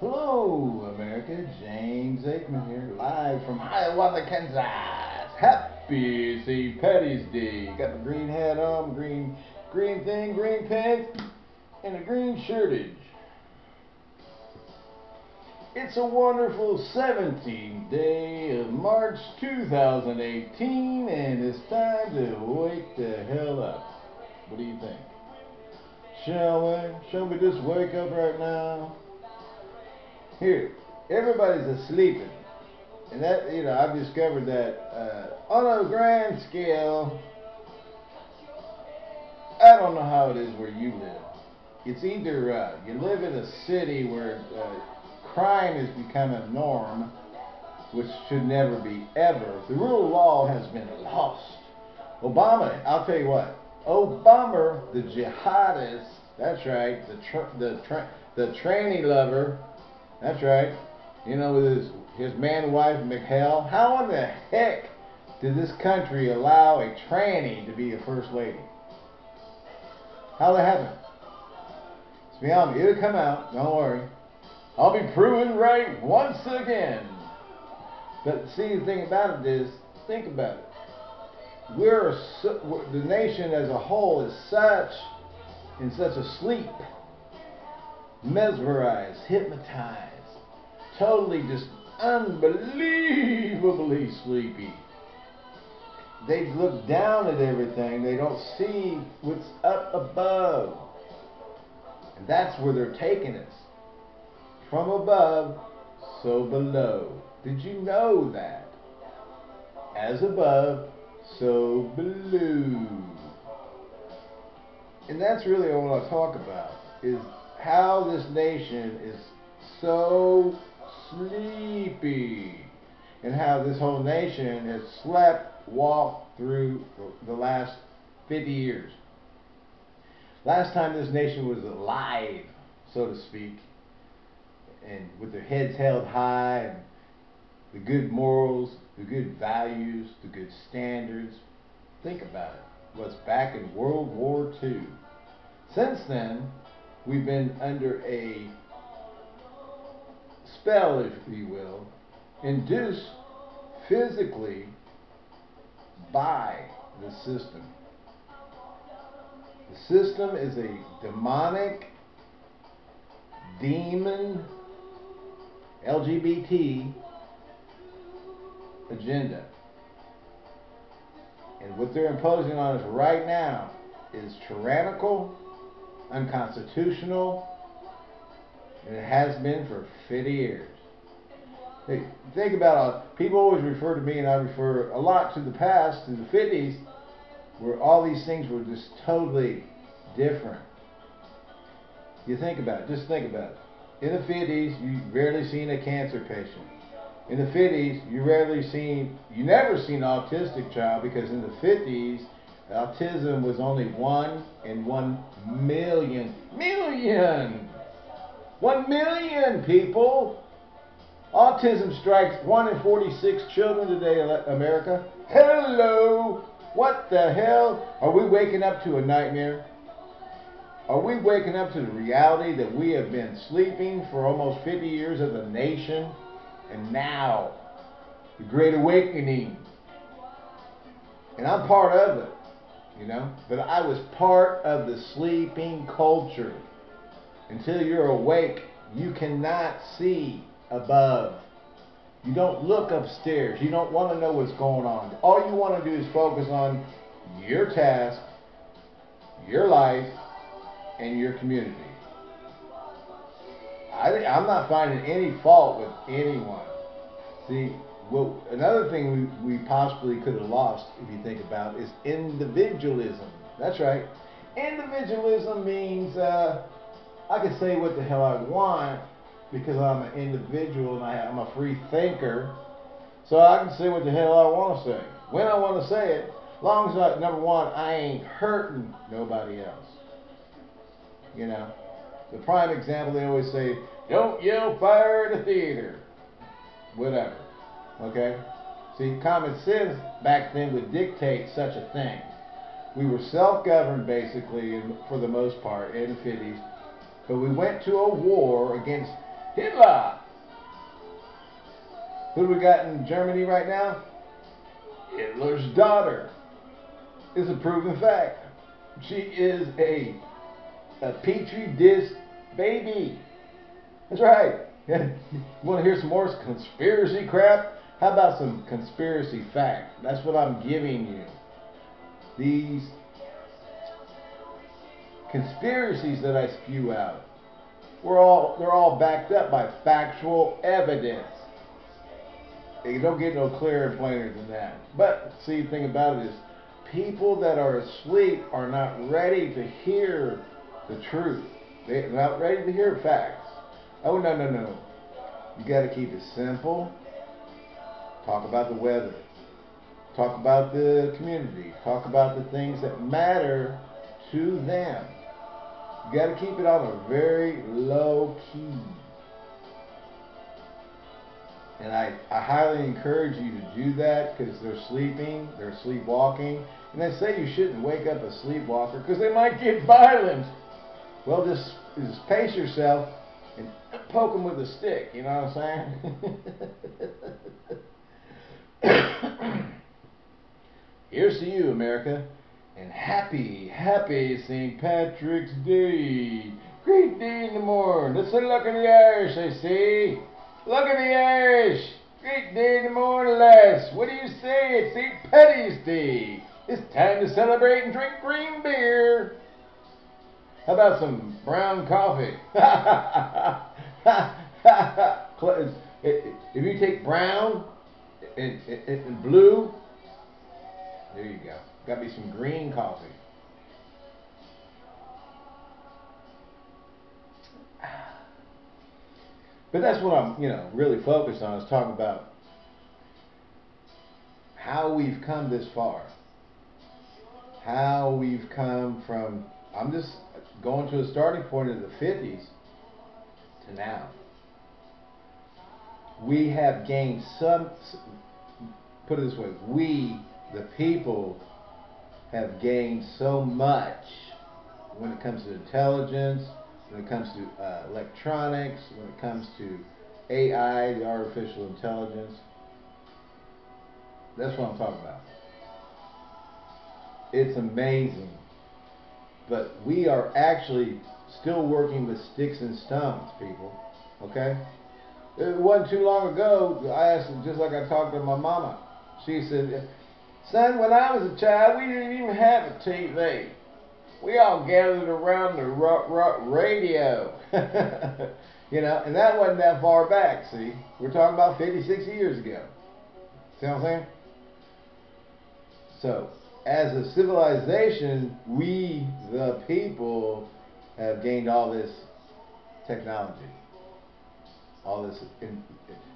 Hello, America. James Aikman here, live from Hiawatha, Kansas. Happy St. Patty's Day. Got the green hat on, green, green thing, green pants, and a green shirtage. It's a wonderful 17th day of March 2018, and it's time to wake the hell up. What do you think? Shall we? Shall we just wake up right now? Here, everybody's asleep. And that, you know, I've discovered that uh, on a grand scale, I don't know how it is where you live. It's either uh, you live in a city where uh, crime has become a norm, which should never be ever. The rule of law has been lost. Obama, I'll tell you what, Obama, the jihadist, that's right, the tr- the tra- the tranny lover, that's right. You know, with his, his man wife, Michael. How in the heck did this country allow a tranny to be a first lady? How did that happen? It's beyond me. It'll come out. Don't worry. I'll be proven right once again. But see, the thing about it is, think about it. We're the nation as a whole is such in such a sleep mesmerized, hypnotized, totally just unbelievably sleepy. They look down at everything. They don't see what's up above. And that's where they're taking us. From above, so below. Did you know that? As above, so below. And that's really all I talk about is how this nation is so sleepy and how this whole nation has slept, walked through the last 50 years. Last time this nation was alive, so to speak, and with their heads held high and the good morals, the good values, the good standards. Think about it. Was back in World War II. Since then, we've been under a spell, if you will, induced physically by the system. The system is a demonic, demon, LGBT agenda. And what they're imposing on us right now is tyrannical unconstitutional, and it has been for 50 years. Hey, think about it. People always refer to me, and I refer a lot to the past, to the 50s, where all these things were just totally different. You think about it. Just think about it. In the 50s, you rarely seen a cancer patient. In the 50s, you rarely seen, you never seen an autistic child because in the 50s, Autism was only one in one million. Million! One million people! Autism strikes 1 in 46 children today in America. Hello! What the hell? Are we waking up to a nightmare? Are we waking up to the reality that we have been sleeping for almost 50 years as a nation? And now, the Great Awakening. And I'm part of it you know. But I was part of the sleeping culture. Until you're awake, you cannot see above. You don't look upstairs. You don't want to know what's going on. All you want to do is focus on your task, your life, and your community. I, I'm not finding any fault with anyone. See, well, another thing we, we possibly could have lost, if you think about is individualism. That's right. Individualism means uh, I can say what the hell I want because I'm an individual and I, am a free thinker. So I can say what the hell I want to say. When I want to say it, long as I, number one, I ain't hurting nobody else. You know, the prime example they always say, don't yell fire at a theater. Whatever. Okay? See, common sense back then would dictate such a thing. We were self-governed basically for the most part in the 50s, but we went to a war against Hitler. Who do we got in Germany right now? Hitler's daughter is a proven fact. She is a a petri dish baby. That's right. you want to hear some more conspiracy crap? How about some conspiracy fact? That's what I'm giving you. These conspiracies that I spew out, we're all they're all backed up by factual evidence. You don't get no clearer and plainer than that. But see, the thing about it is, people that are asleep are not ready to hear the truth. They're not ready to hear facts. Oh no no no! You got to keep it simple. Talk about the weather. Talk about the community. Talk about the things that matter to them. You got to keep it on a very low key. And I, I highly encourage you to do that because they're sleeping, they're sleepwalking. And they say you shouldn't wake up a sleepwalker because they might get violent. Well, just, just pace yourself and poke them with a stick, you know what I'm saying? Here's to you, America, and happy, happy St. Patrick's Day. Great day in the morning. Let's look at the Irish, I say. Look at the Irish. Great day in the morning, lads. What do you say? It's St. Patty's Day. It's time to celebrate and drink green beer. How about some brown coffee? if you take brown and, and, and blue, there you go. Got me some green coffee. But that's what I'm, you know, really focused on is talking about how we've come this far. How we've come from, I'm just going to a starting point of the 50s to now. We have gained some, put it this way, we, the people, have gained so much when it comes to intelligence, when it comes to uh, electronics, when it comes to AI, the artificial intelligence. That's what I'm talking about. It's amazing. But we are actually still working with sticks and stones, people. Okay? It wasn't too long ago, I asked, just like I talked to my mama. She said, Son, when I was a child, we didn't even have a TV. We all gathered around the radio. you know, and that wasn't that far back, see? We're talking about 50, 60 years ago. See what I'm saying? So, as a civilization, we, the people, have gained all this technology. All this. In,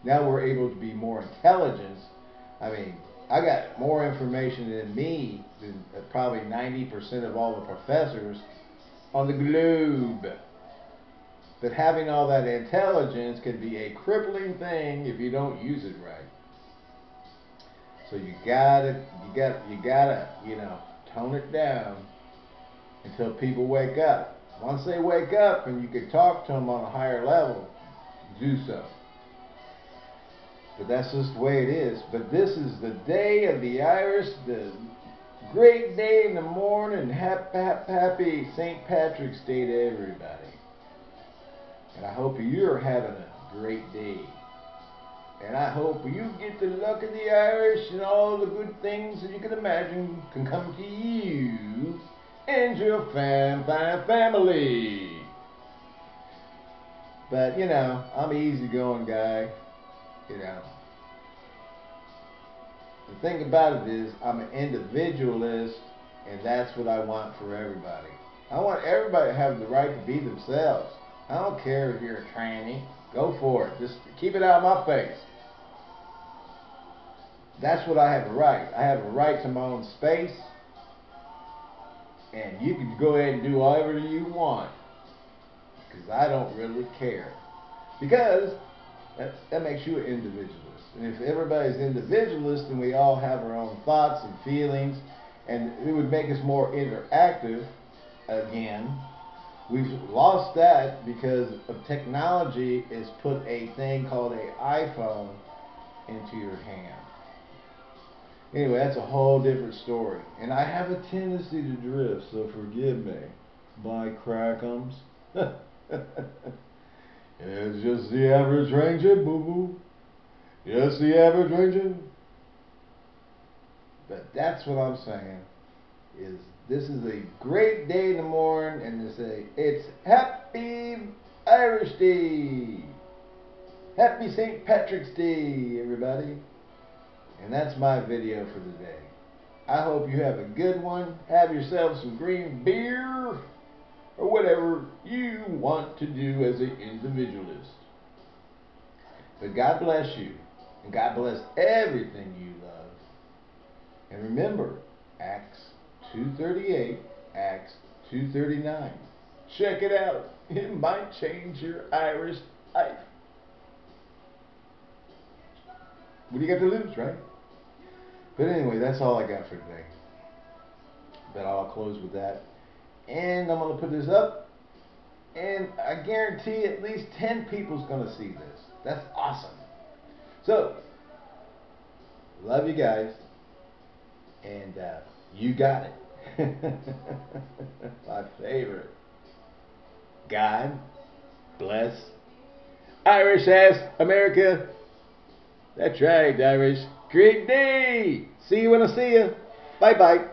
now we're able to be more intelligent. I mean, I got more information than me than uh, probably 90% of all the professors on the globe. But having all that intelligence can be a crippling thing if you don't use it right. So you gotta, you got, you gotta, you know, tone it down until people wake up. Once they wake up and you can talk to them on a higher level, do so. But that's just the way it is. But this is the day of the Irish, the great day in the morning. Happy, happy St. Patrick's Day to everybody. And I hope you're having a great day. And I hope you get the luck of the Irish and all the good things that you can imagine can come to you and your fam, fam family. But, you know, I'm an easygoing guy. You know. The thing about it is, I'm an individualist, and that's what I want for everybody. I want everybody to have the right to be themselves. I don't care if you're a tranny. Go for it. Just keep it out of my face. That's what I have a right. I have a right to my own space. And you can go ahead and do whatever you want. Because I don't really care. Because that, that makes you an individualist. And if everybody's individualist, then we all have our own thoughts and feelings. And it would make us more interactive again We've lost that because of technology is put a thing called a iPhone into your hand. Anyway, that's a whole different story. And I have a tendency to drift, so forgive me. By crackums. it's just the average ranger, boo boo. Just the average ranger. But that's what I'm saying. Is this is a great day in the morning, and to say it's Happy Irish Day. Happy St. Patrick's Day, everybody. And that's my video for the day. I hope you have a good one. Have yourself some green beer or whatever you want to do as an individualist. But God bless you. And God bless everything you love. And remember, Acts 238, Acts 239. Check it out. It might change your Irish life. What do you got to lose, right? But anyway, that's all I got for today. But I'll close with that. And I'm going to put this up. And I guarantee at least 10 people's going to see this. That's awesome. So, love you guys. And uh, you got it. My favorite. God bless Irish ass America. That's right, Irish. Great day. See you when I see you. Bye bye.